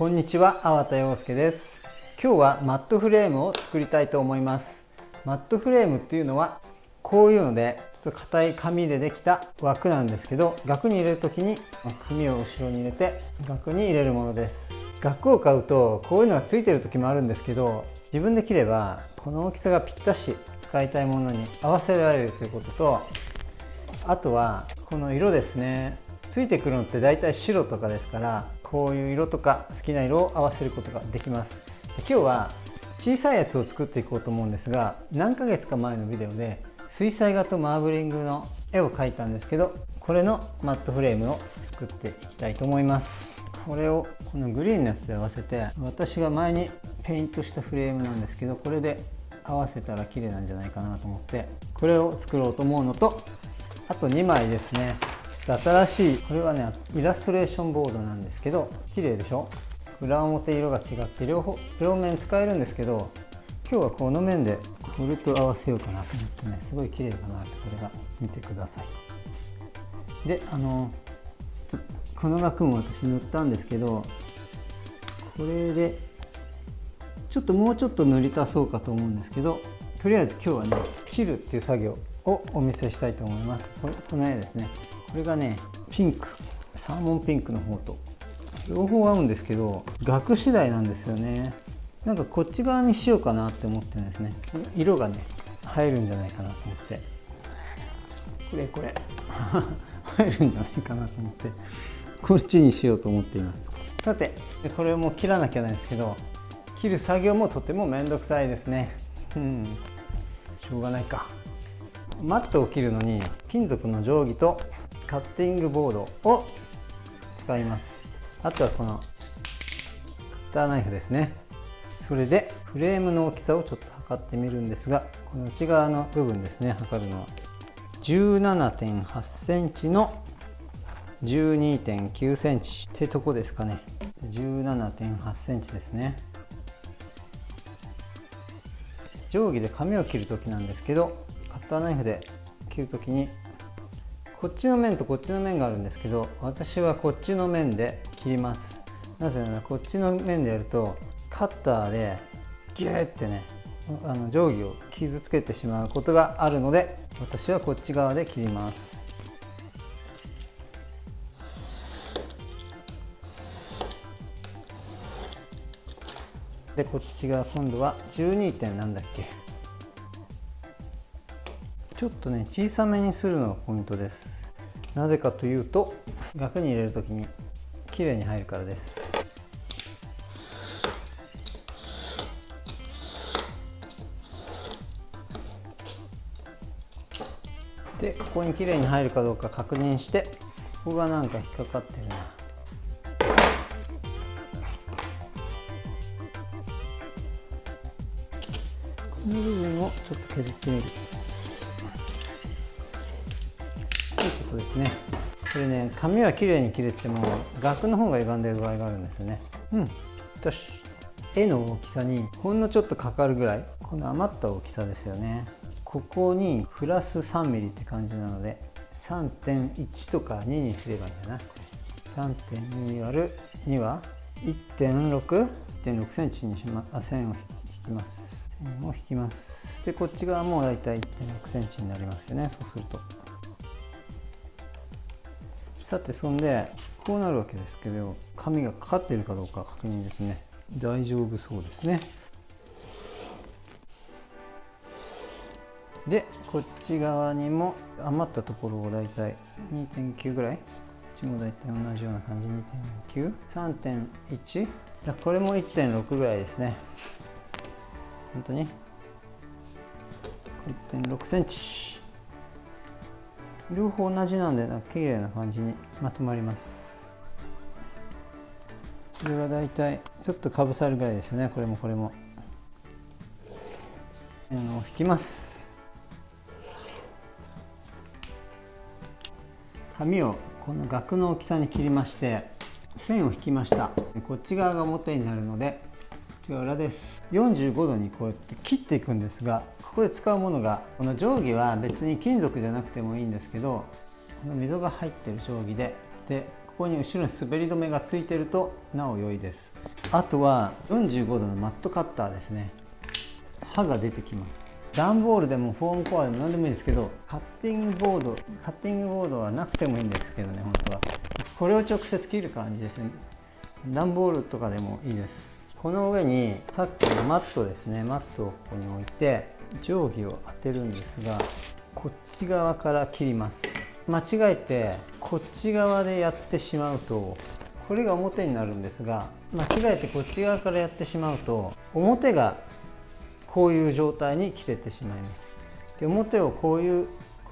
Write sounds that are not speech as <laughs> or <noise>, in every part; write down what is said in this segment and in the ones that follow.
こんにちは、粟田洋介です。今日はマットフレームを作りたいと思います。マットフレームっていうのはこういうのでちょっと硬い紙でできた枠なんですけど額に入れる時に紙を後ろに入れて額に入れるものです。額を買うとこういうのがついてる時もあるんですけど自分で切ればこの大きさがぴったし使いたいものに合わせられるということとあとはこの色ですね。ついてくるのって大体白とかですからこういう色とか好きな色を合わせることができます。今日は小さいやつを作っていこうと思うんですが何ヶ月か前のビデオで水彩画とマーブリングの絵を描いたんですけどこれのマットフレームを作っていきたいと思います。これをこのグリーンのやつで合わせて私が前にペイントしたフレームなんですけどこれで合わせたら綺麗なんじゃないかなと思ってこれを作ろうと思うのとあと2枚ですね。新しいこれはねイラストレーションボードなんですけど綺麗でしょ？裏表色が違って両方両面使えるんですけど今日はこの面でこれと合わせようかなと思ってねすごい綺麗だなってこれが見てください。であのちょっとこの額も私塗ったんですけどこれでちょっともうちょっと塗り足そうかと思うんですけどとりあえず今日はね切るっていう作業をお見せしたいと思います。これこの絵ですね。これがねピンク。サーモンピンクの方と。両方合うんですけど額次第なんですよね。なんかこっち側にしようかなって思ってるんですね。色がね入るんじゃないかなと思って。これこれ。<laughs> 入るんじゃないかなと思って。こっちにしようと思っています。さてこれをもう切らなきゃないですけど切る作業もとても面倒くさいですね。うん。しょうがないか。マットを切るのに金属の定規とカッティングボードを使います。あとはこのカッターナイフですね。それでフレームの大きさをちょっと測ってみるんですがこの内側の部分ですね。測るのは17.8センチの12.9センチってとこですかね。17.8センチですね。定規で紙を切る時なんですけどカッターナイフで切る時にこっちの面とこっちの面があるんですけど私はこっちの面で切ります。なぜならこっちの面でやるとカッターでギューってねあの定規を傷つけてしまうことがあるので私はこっち側で切ります。でこっち側今度は12点なんだっけ。ちょっとね小さめにするのがポイントです。なぜかというと額に入れる時に綺麗に入るからです。でここに綺麗に入るかどうか確認してここがなんか引っかかってるな。この部分をちょっと削ってみる。ことですね。これね紙は綺麗に切れても額の方が歪んでる場合があるんですよね。うん。よし。絵の大きさにほんのちょっとかかるぐらい。この余った大きさですよね。ここにプラス 3mm って感じなので3.1とか2にすればいいんだな。3.2割る2は1.6.6センチにしまあ線を引きます。線を引きます。でこっち側もだいたい1.6センチになりますよね。そうするとさてそんでこうなるわけですけど紙がかかっているかどうか確認ですね。大丈夫そうですね。でこっち側にも余ったところをだいたい2.9ぐらい。こっちもだいたい同じような感じ2.93.1これも1.6ぐらいですね。本当に。1.6センチ。両方同じなんでなんか綺麗な感じにまとまります。これがだいたいちょっとかぶさるぐらいですよね。これもこれも。引きます。紙をこの額の大きさに切りまして線を引きました。こっち側が表になるのでこっちが裏です45度にこうやって切っていくんですがここで使うものがこの定規は別に金属じゃなくてもいいんですけどこの溝が入ってる定規ででここに後ろに滑り止めがついてるとなお良いです。あとは45度のマットカッターですね。刃が出てきます。段ボールでもフォームコアでも何でもいいんですけどカッティングボードカッティングボードはなくてもいいんですけどね本当は。これを直接切る感じですね。段ボールとかでもいいです。この上にさっきのマットですねマットをここに置いて定規を当てるんですがこっち側から切ります。間違えてこっち側でやってしまうとこれが表になるんですが間違えてこっち側からやってしまうと表がこういう状態に切れてしまいます。で表をこういう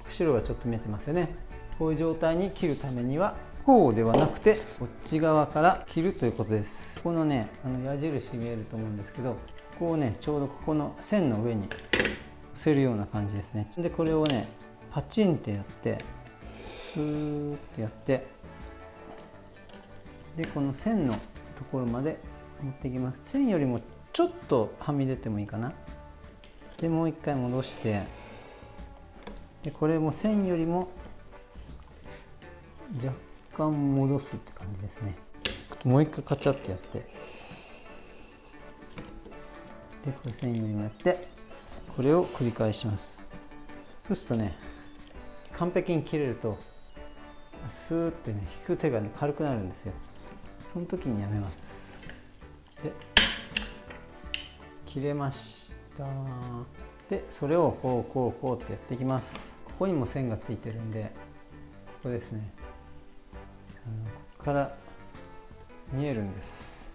白がちょっと見えてますよね。こういう状態に切るためにはこうではなくてこっち側から切るということです。このねあの矢印見えると思うんですけどここをねちょうどここの線の上にせるような感じですね。でこれをねパチンってやってスーッてやってでこの線のところまで持っていきます。線よりもちょっとはみ出てもいいかな。でもう一回戻してでこれも線よりも若干戻すって感じですね。もう一回カチャってやって。でこれ線よりもやってこれを繰り返します。そうするとね完璧に切れるとスーってね引く手がね軽くなるんですよ。その時にやめます。で切れました。でそれをこうこうこうってやっていきます。ここにも線がついてるんでここですねここから見えるんです。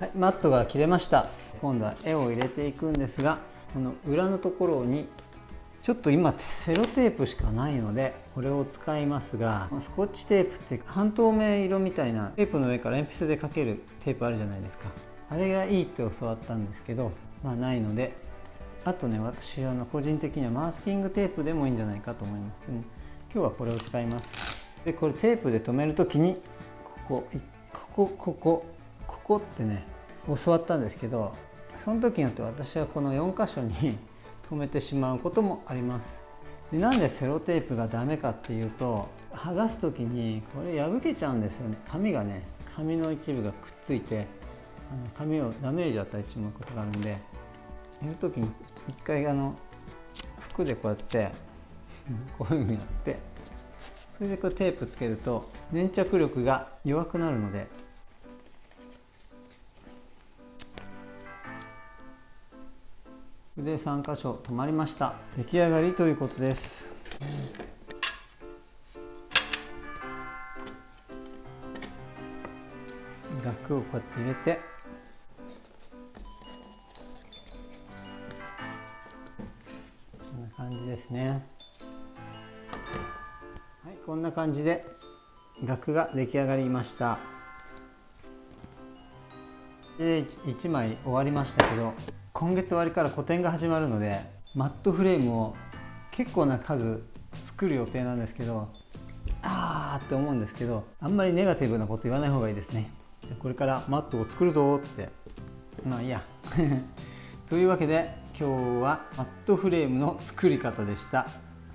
はい、マットが切れました。今度は絵を入れていくんですがこの裏のところにちょっと今セロテープしかないのでこれを使いますがスコッチテープって半透明色みたいなテープの上から鉛筆でかけるテープあるじゃないですか。あれがいいって教わったんですけどまあないのであとね私あの個人的にはマスキングテープでもいいんじゃないかと思います。でも今日はこれを使います。でこれテープで留める時にここここここここってね教わったんですけどその時によって私はこの4箇所に留めてしまうこともあります。でなんでセロテープがダメかっていうと剥がす時にこれ破けちゃうんですよね。紙がね紙の一部がくっついて紙をダメージを与えてしまうことがあるんでやる時に一回あの服でこうやって <laughs> こういうふうにやってそれでこうテープつけると粘着力が弱くなるのでで3箇所止まりました。出来上がりということです。額をこうやって入れて。こんな感じですね。はいこんな感じで額が出来上がりました。で1枚終わりましたけど。今月終わりから個展が始まるのでマットフレームを結構な数作る予定なんですけどあーって思うんですけどあんまりネガティブなこと言わない方がいいですね。じゃこれからマットを作るぞって。まあいいや。<laughs> というわけで今日はマットフレームの作り方でした。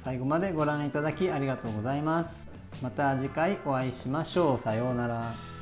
最後までご覧いただきありがとうございます。また次回お会いしましょう。さようなら。